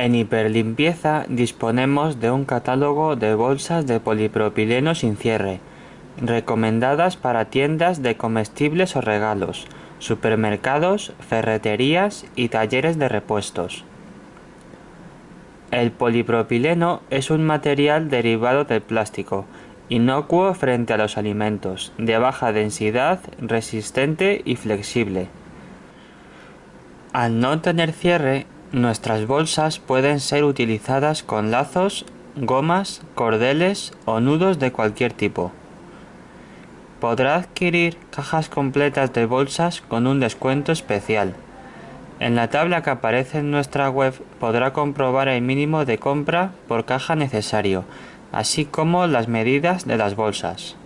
En Hiperlimpieza disponemos de un catálogo de bolsas de polipropileno sin cierre, recomendadas para tiendas de comestibles o regalos, supermercados, ferreterías y talleres de repuestos. El polipropileno es un material derivado del plástico, inocuo frente a los alimentos, de baja densidad, resistente y flexible. Al no tener cierre, Nuestras bolsas pueden ser utilizadas con lazos, gomas, cordeles o nudos de cualquier tipo. Podrá adquirir cajas completas de bolsas con un descuento especial. En la tabla que aparece en nuestra web podrá comprobar el mínimo de compra por caja necesario, así como las medidas de las bolsas.